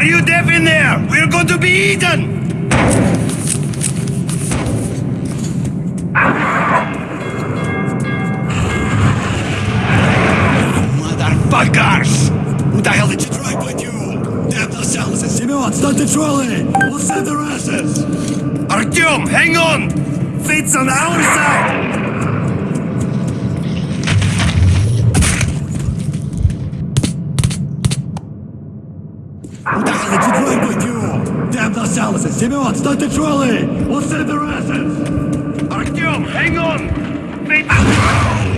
Are you deaf in there? We're going to be eaten! Motherfuckers! Who the hell did you drive with you? Damn yourselves and Simeon, start the trolley! We'll send their asses! Artyom, hang on! Fate's on our side! Семен, start the trolley! We'll send their asses! Artyom, hang on! Fate's...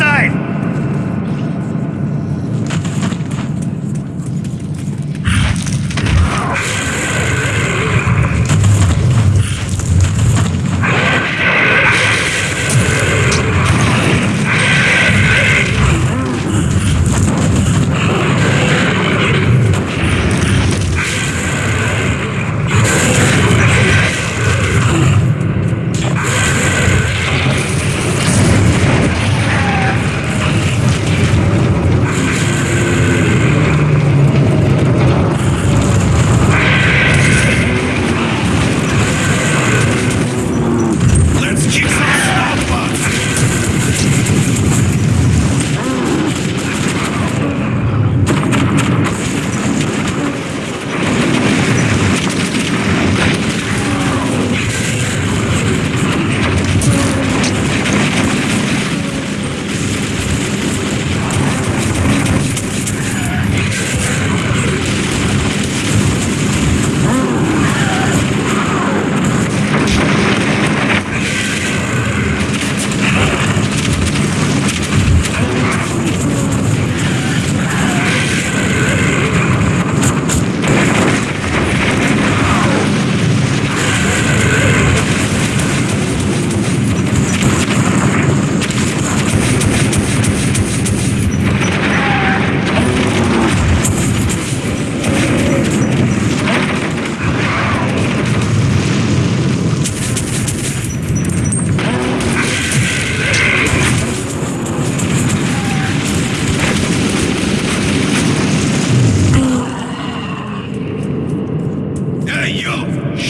Side!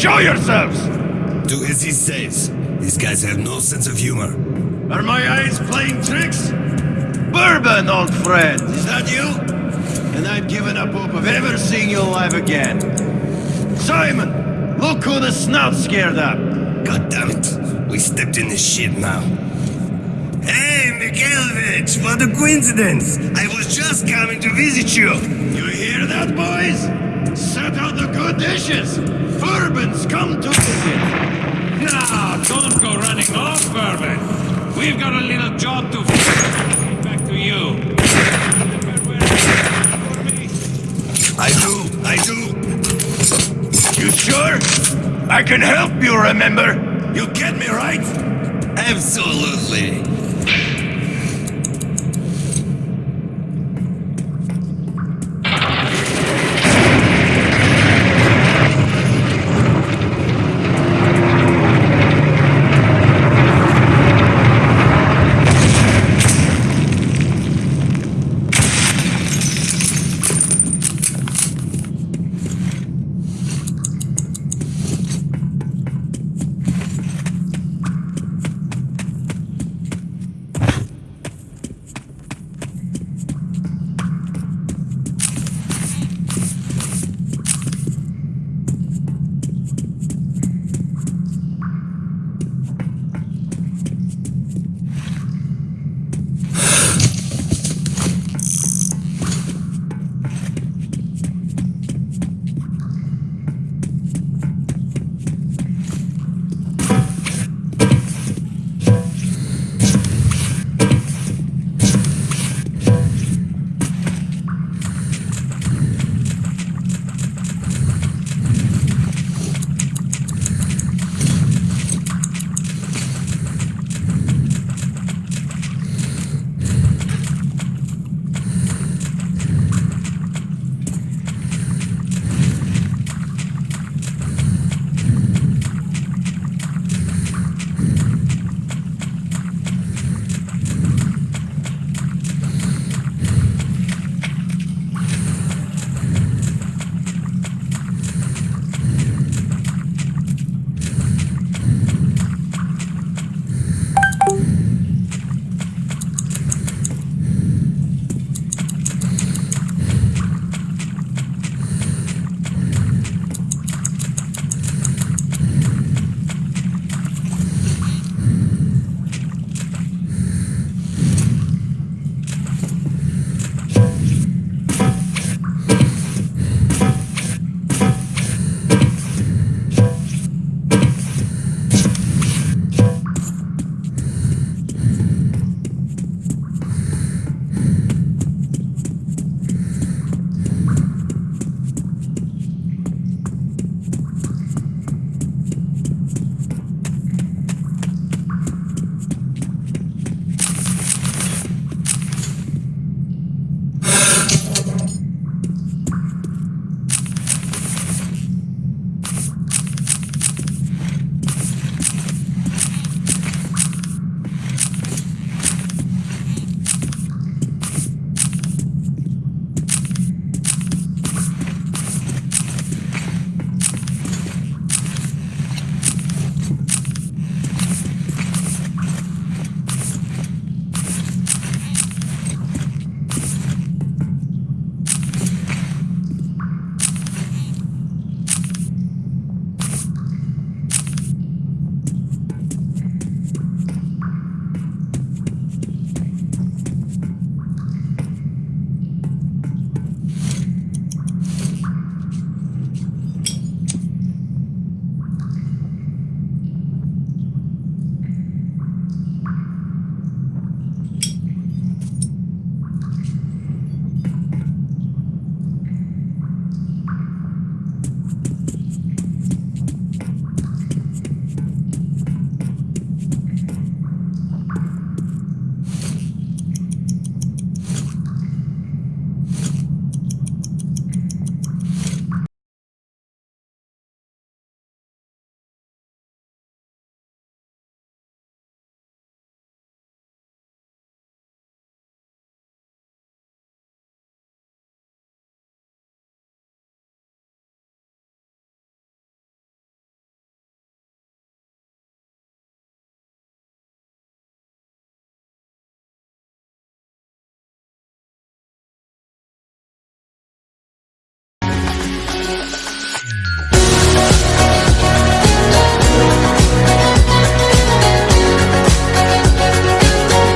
Show yourselves! Do as he says. These guys have no sense of humor. Are my eyes playing tricks? Bourbon, old friend! Is that you? And I've given up hope of ever seeing you alive again. Simon! Look who the snout scared up! God damn it. We stepped in this shit now. Hey, Mikhailovich, what a coincidence. I was just coming to visit you. You hear that, boys? Set out the good dishes. Bourbon's come to visit. No, don't go running off, Bourbon. We've got a little job to finish. Back to you. I do, I do. You sure? I can help you, remember? You get me, right? Absolutely you